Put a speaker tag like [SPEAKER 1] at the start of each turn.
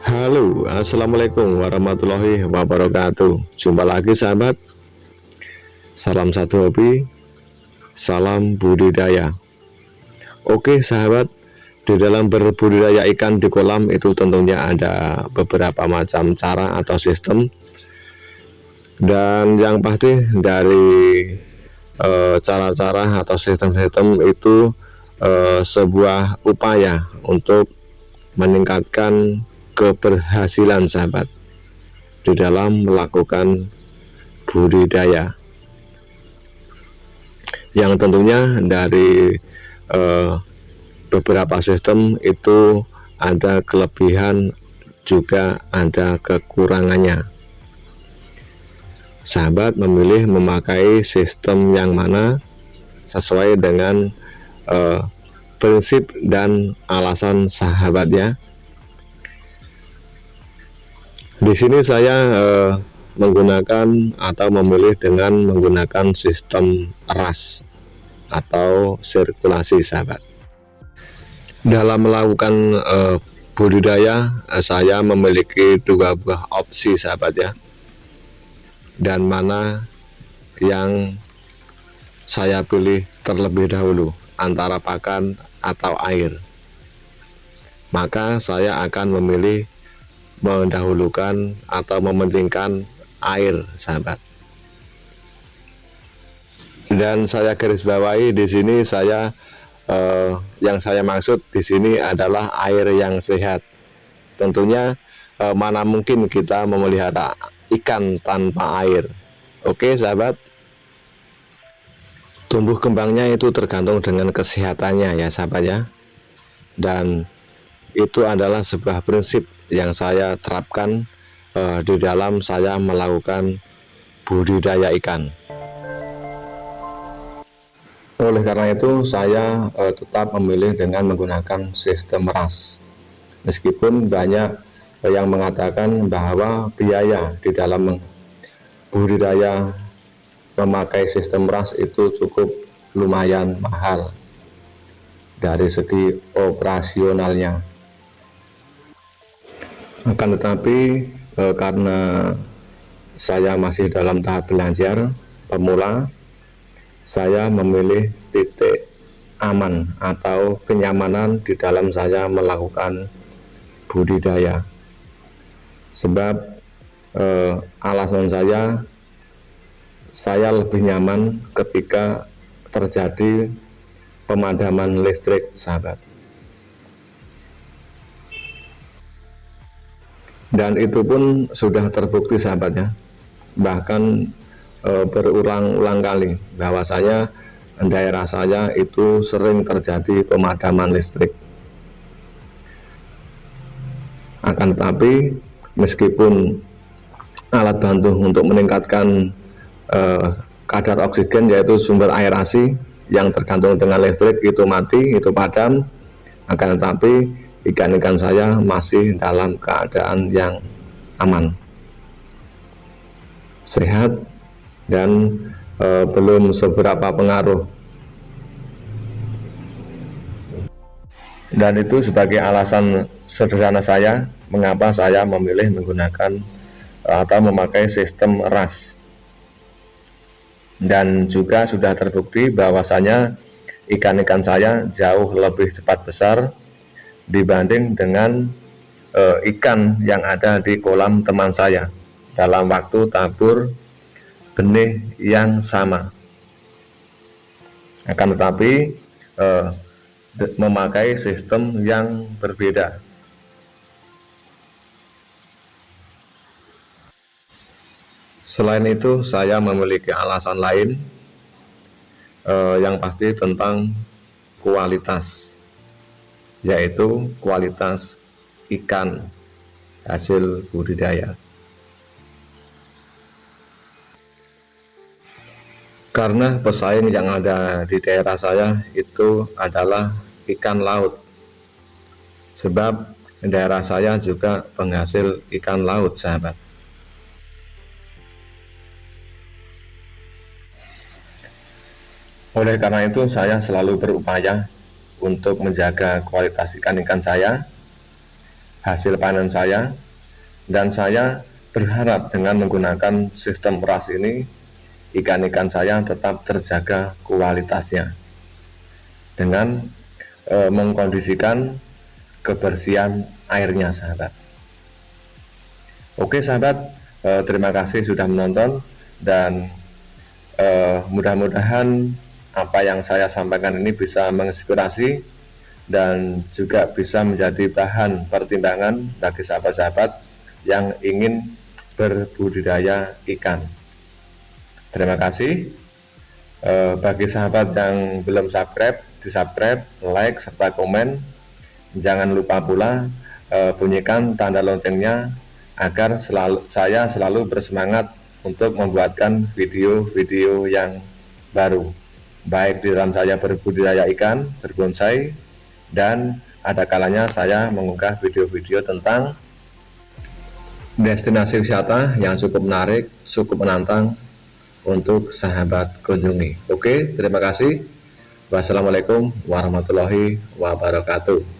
[SPEAKER 1] Halo Assalamualaikum warahmatullahi wabarakatuh. Jumpa lagi sahabat. Salam satu hobi Salam budidaya. Oke sahabat Di dalam berbudidaya ikan di kolam itu tentunya ada beberapa macam cara atau sistem. Dan yang pasti dari eh, cara-cara e, atau sistem-sistem itu e, sebuah upaya untuk meningkatkan keberhasilan sahabat di dalam melakukan budidaya. Yang tentunya dari eh, beberapa sistem itu ada kelebihan juga ada kekurangannya. Sahabat memilih memakai sistem yang mana sesuai dengan eh, prinsip dan alasan sahabatnya di sini saya eh, menggunakan atau memilih dengan menggunakan sistem ras atau sirkulasi sahabat. Dalam melakukan eh, budidaya eh, saya memiliki dua buah opsi sahabat ya. Dan mana yang saya pilih terlebih dahulu antara pakan atau air. Maka saya akan memilih mendahulukan atau mementingkan air sahabat. Dan saya garis bawahi di sini saya eh, yang saya maksud di sini adalah air yang sehat. Tentunya eh, mana mungkin kita memelihara ikan tanpa air. Oke sahabat tumbuh kembangnya itu tergantung dengan kesehatannya ya sahabat ya. Dan itu adalah sebuah prinsip yang saya terapkan uh, di dalam saya melakukan budidaya ikan. Oleh karena itu saya uh, tetap memilih dengan menggunakan sistem ras. Meskipun banyak uh, yang mengatakan bahwa biaya di dalam budidaya memakai sistem ras itu cukup lumayan mahal dari segi operasionalnya. Akan tetapi e, karena saya masih dalam tahap belajar pemula saya memilih titik aman atau kenyamanan di dalam saya melakukan budidaya. Sebab e, alasan saya saya lebih nyaman ketika terjadi pemadaman listrik sahabat. Dan itu pun sudah terbukti sahabatnya bahkan e, berulang-ulang kali bahwasanya daerah saya itu sering terjadi pemadaman listrik. Akan tetapi meskipun alat bantu untuk meningkatkan e, kadar oksigen yaitu sumber aerasi yang tergantung dengan listrik itu mati itu padam. Akan tetapi ikan-ikan saya masih dalam keadaan yang aman sehat dan e, belum seberapa pengaruh. Dan itu sebagai alasan sederhana saya mengapa saya memilih menggunakan atau memakai sistem ras dan juga sudah terbukti bahwasanya ikan-ikan saya jauh lebih cepat besar dibanding dengan e, ikan yang ada di kolam teman saya dalam waktu tabur benih yang sama. Akan tetapi e, memakai sistem yang berbeda selain itu saya memiliki alasan lain e, yang pasti tentang kualitas yaitu kualitas ikan hasil budidaya. Karena pesaing yang ada di daerah saya itu adalah ikan laut. Sebab daerah saya juga penghasil ikan laut, sahabat. Oleh karena itu saya selalu berupaya untuk menjaga kualitas ikan-ikan saya, hasil panen saya, dan saya berharap dengan menggunakan sistem ras ini, ikan-ikan saya tetap terjaga kualitasnya dengan e, mengkondisikan kebersihan airnya sahabat. Oke sahabat, e, terima kasih sudah menonton dan e, mudah-mudahan apa yang saya sampaikan ini bisa menginspirasi dan juga bisa menjadi bahan pertimbangan bagi sahabat-sahabat yang ingin berbudidaya ikan. Terima kasih. E, bagi sahabat yang belum subscribe, di subscribe, like, serta komen. Jangan lupa pula e, bunyikan tanda loncengnya agar selalu, saya selalu bersemangat untuk membuatkan video-video yang baru baik di dalam saya berbudidaya ikan, berbonsai, dan ada kalanya saya mengunggah video-video tentang destinasi wisata yang cukup menarik, cukup menantang untuk sahabat kunjungi. Oke, terima kasih. Wassalamualaikum warahmatullahi wabarakatuh.